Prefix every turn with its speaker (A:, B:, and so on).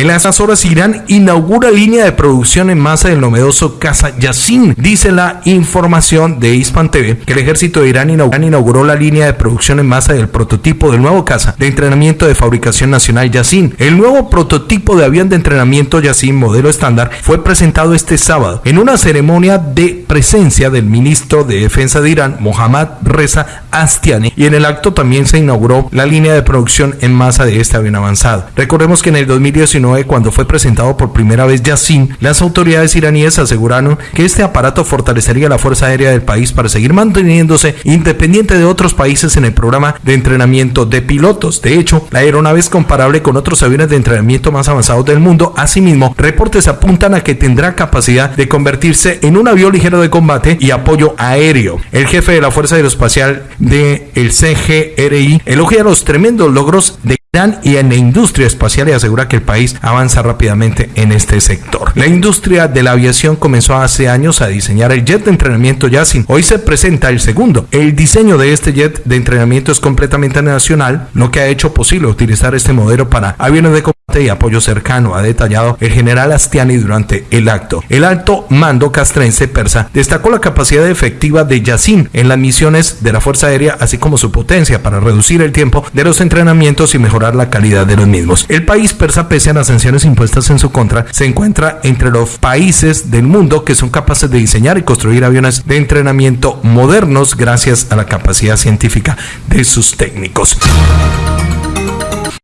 A: En las horas Irán inaugura línea de producción en masa del novedoso Casa Yassin. Dice la información de Hispan TV que el ejército de Irán inauguró la línea de producción en masa del prototipo del nuevo Casa de entrenamiento de fabricación nacional Yassin. El nuevo prototipo de avión de entrenamiento Yassin modelo estándar fue presentado este sábado en una ceremonia de presencia del ministro de Defensa de Irán, Mohammad Reza Astiani, y en el acto también se inauguró la línea de producción en masa de este avión avanzado. Recordemos que en el 2019, cuando fue presentado por primera vez Yassin, las autoridades iraníes aseguraron que este aparato fortalecería la Fuerza Aérea del país para seguir manteniéndose independiente de otros países en el programa de entrenamiento de pilotos. De hecho, la aeronave es comparable con otros aviones de entrenamiento más avanzados del mundo. Asimismo, reportes apuntan a que tendrá capacidad de convertirse en un avión ligero de combate y apoyo aéreo. El jefe de la Fuerza Aeroespacial del el CGRI elogia los tremendos logros de y en la industria espacial y asegura que el país avanza rápidamente en este sector. La industria de la aviación comenzó hace años a diseñar el jet de entrenamiento Yassin. Hoy se presenta el segundo. El diseño de este jet de entrenamiento es completamente nacional, lo que ha hecho posible utilizar este modelo para aviones de y apoyo cercano, ha detallado el general Astiani durante el acto. El alto mando castrense persa destacó la capacidad efectiva de Yassin en las misiones de la Fuerza Aérea, así como su potencia para reducir el tiempo de los entrenamientos y mejorar la calidad de los mismos. El país persa, pese a las sanciones impuestas en su contra, se encuentra entre los países del mundo que son capaces de diseñar y construir aviones de entrenamiento modernos gracias a la capacidad científica de sus técnicos.